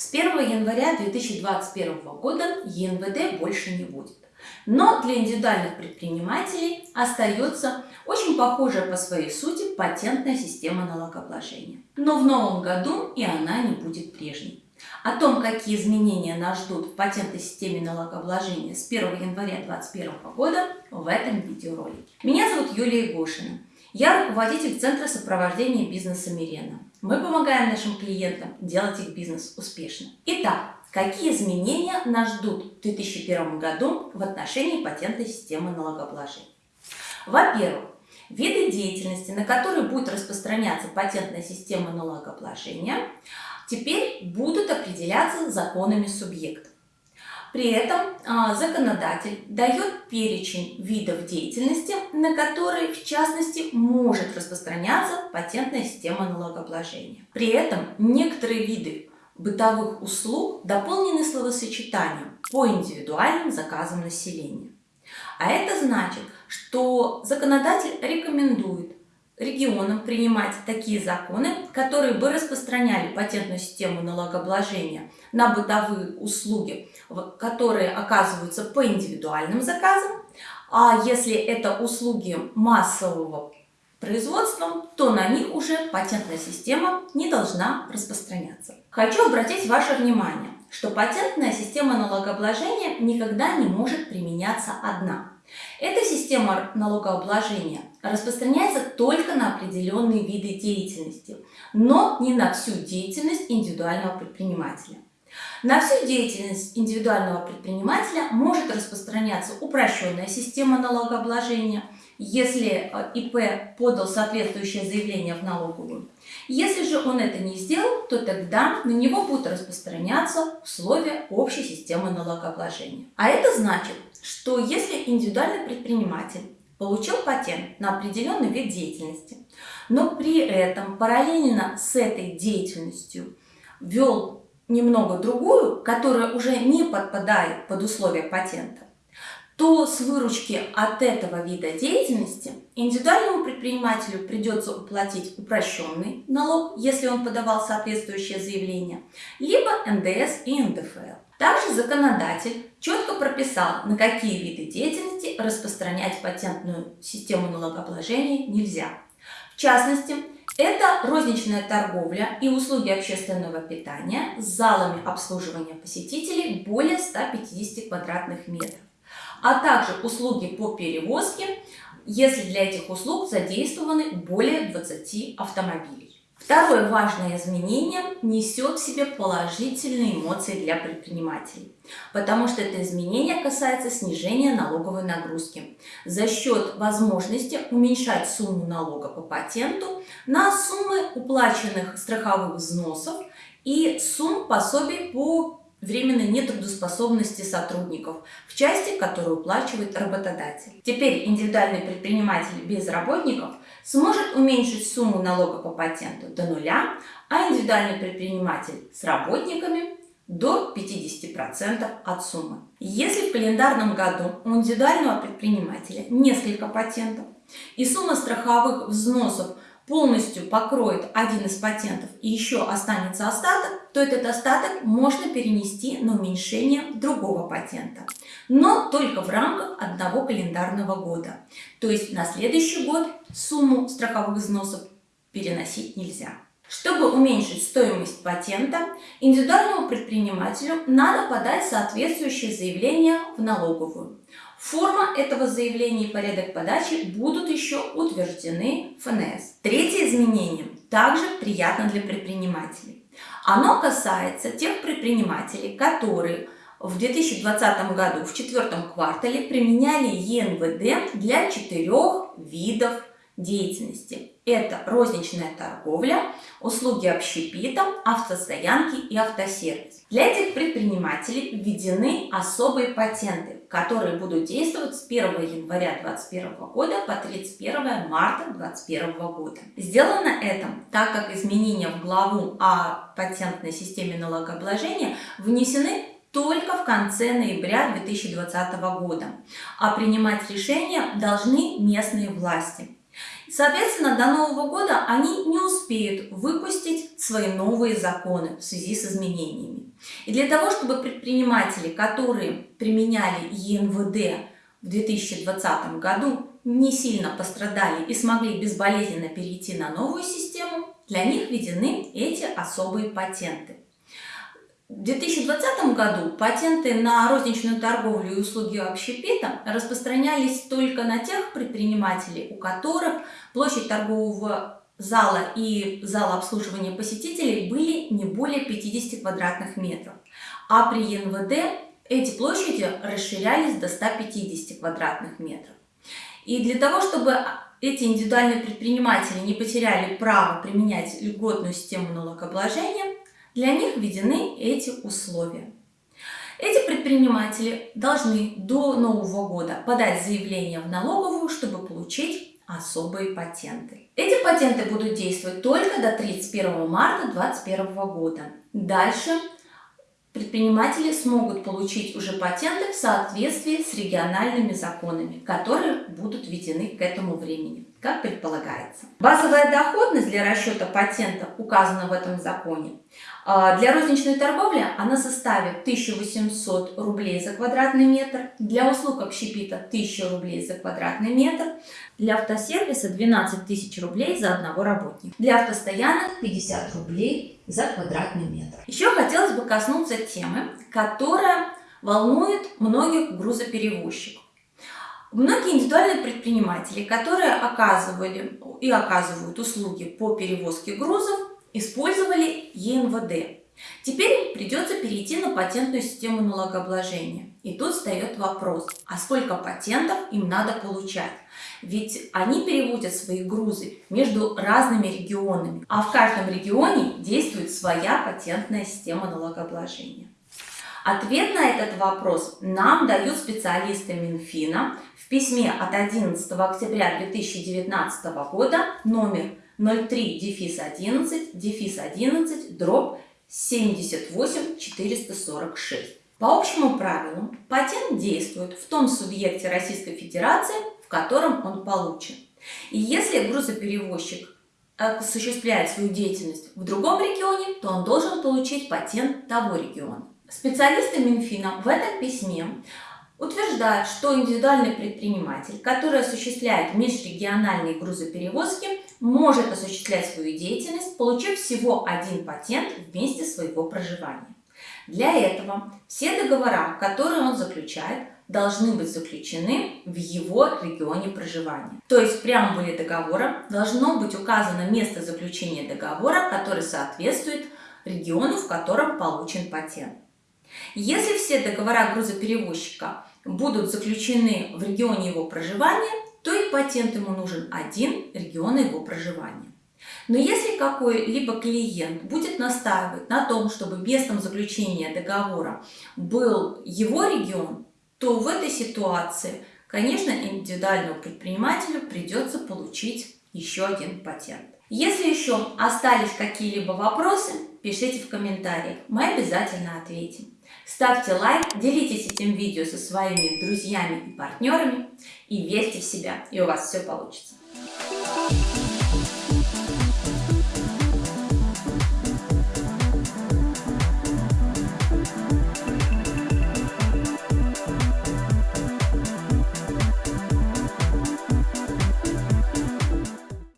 С 1 января 2021 года ЕНВД больше не будет. Но для индивидуальных предпринимателей остается очень похожая по своей сути патентная система налогообложения. Но в новом году и она не будет прежней. О том, какие изменения нас ждут в патентной системе налогообложения с 1 января 2021 года в этом видеоролике. Меня зовут Юлия Гошина. Я руководитель Центра сопровождения бизнеса Мирена. Мы помогаем нашим клиентам делать их бизнес успешно. Итак, какие изменения нас ждут в 2001 году в отношении патентной системы налогообложения? Во-первых, виды деятельности, на которые будет распространяться патентная система налогообложения, теперь будут определяться законами субъекта. При этом а, законодатель дает перечень видов деятельности, на которые, в частности, может распространяться патентная система налогообложения. При этом некоторые виды бытовых услуг дополнены словосочетанием по индивидуальным заказам населения. А это значит, что законодатель рекомендует регионам принимать такие законы, которые бы распространяли патентную систему налогообложения на бытовые услуги, которые оказываются по индивидуальным заказам, а если это услуги массового производства, то на них уже патентная система не должна распространяться. Хочу обратить ваше внимание, что патентная система налогообложения никогда не может применяться одна. Эта система налогообложения распространяется только на определенные виды деятельности, но не на всю деятельность индивидуального предпринимателя. На всю деятельность индивидуального предпринимателя может распространяться упрощенная система налогообложения, если э, ИП подал соответствующее заявление в налоговую. Если же он это не сделал, то тогда на него будут распространяться условия общей системы налогообложения. А это значит, что если индивидуальный предприниматель получил патент на определенный вид деятельности, но при этом параллельно с этой деятельностью вел немного другую, которая уже не подпадает под условия патента, то с выручки от этого вида деятельности индивидуальному предпринимателю придется уплатить упрощенный налог, если он подавал соответствующее заявление, либо НДС и НДФЛ. Также законодатель четко прописал, на какие виды деятельности распространять патентную систему налогообложения нельзя. В частности, это розничная торговля и услуги общественного питания с залами обслуживания посетителей более 150 квадратных метров а также услуги по перевозке, если для этих услуг задействованы более 20 автомобилей. Второе важное изменение несет в себе положительные эмоции для предпринимателей, потому что это изменение касается снижения налоговой нагрузки за счет возможности уменьшать сумму налога по патенту на суммы уплаченных страховых взносов и сумм пособий по временной нетрудоспособности сотрудников в части, которую уплачивает работодатель. Теперь индивидуальный предприниматель без работников сможет уменьшить сумму налога по патенту до нуля, а индивидуальный предприниматель с работниками до 50% от суммы. Если в календарном году у индивидуального предпринимателя несколько патентов и сумма страховых взносов полностью покроет один из патентов и еще останется остаток, то этот остаток можно перенести на уменьшение другого патента. Но только в рамках одного календарного года. То есть на следующий год сумму страховых взносов переносить нельзя. Чтобы уменьшить стоимость патента, индивидуальному предпринимателю надо подать соответствующее заявление в налоговую. Форма этого заявления и порядок подачи будут еще утверждены ФНС. Третье изменение также приятно для предпринимателей. Оно касается тех предпринимателей, которые в 2020 году в четвертом квартале применяли ЕНВД для четырех видов деятельности. Это розничная торговля, услуги общепита, автостоянки и автосервис. Для этих предпринимателей введены особые патенты, которые будут действовать с 1 января 2021 года по 31 марта 2021 года. Сделано это так как изменения в главу о патентной системе налогообложения внесены только в конце ноября 2020 года, а принимать решения должны местные власти. Соответственно, до Нового года они не успеют выпустить свои новые законы в связи с изменениями. И для того, чтобы предприниматели, которые применяли ЕНВД в 2020 году, не сильно пострадали и смогли безболезненно перейти на новую систему, для них введены эти особые патенты. В 2020 году патенты на розничную торговлю и услуги общепита распространялись только на тех предпринимателей, у которых площадь торгового зала и зала обслуживания посетителей были не более 50 квадратных метров. А при ЕНВД эти площади расширялись до 150 квадратных метров. И для того, чтобы эти индивидуальные предприниматели не потеряли право применять льготную систему налогообложения, для них введены эти условия. Эти предприниматели должны до Нового года подать заявление в налоговую, чтобы получить особые патенты. Эти патенты будут действовать только до 31 марта 2021 года. Дальше предприниматели смогут получить уже патенты в соответствии с региональными законами, которые будут введены к этому времени, как предполагается. Базовая доходность для расчета патента указана в этом законе. А, для розничной торговли она составит 1800 рублей за квадратный метр, для услуг общепита 1000 рублей за квадратный метр, для автосервиса 12 тысяч рублей за одного работника, для автостоянок 50 рублей за квадратный метр. Еще хотелось бы коснуться темы, которая волнует многих грузоперевозчиков. Многие индивидуальные предприниматели, которые оказывали и оказывают услуги по перевозке грузов, использовали ЕНВД. Теперь придется перейти на патентную систему налогообложения. И тут встает вопрос, а сколько патентов им надо получать? Ведь они переводят свои грузы между разными регионами, а в каждом регионе действует своя патентная система налогообложения. Ответ на этот вопрос нам дают специалисты Минфина в письме от 11 октября 2019 года номер 03 дефис 11 дефис 11 дробь 78 446. По общему правилу, патент действует в том субъекте Российской Федерации, в котором он получен. И если грузоперевозчик осуществляет свою деятельность в другом регионе, то он должен получить патент того региона. Специалисты Минфина в этом письме утверждают, что индивидуальный предприниматель, который осуществляет межрегиональные грузоперевозки, может осуществлять свою деятельность, получив всего один патент в месте своего проживания. Для этого все договора, которые он заключает, должны быть заключены в его регионе проживания. То есть в преамбуле договора должно быть указано место заключения договора, который соответствует региону, в котором получен патент. Если все договора грузоперевозчика будут заключены в регионе его проживания, то и патент ему нужен один региона его проживания. Но если какой-либо клиент будет настаивать на том, чтобы местом заключения договора был его регион, то в этой ситуации, конечно, индивидуальному предпринимателю придется получить еще один патент. Если еще остались какие-либо вопросы, пишите в комментариях, мы обязательно ответим. Ставьте лайк, делитесь этим видео со своими друзьями и партнерами и верьте в себя, и у вас все получится.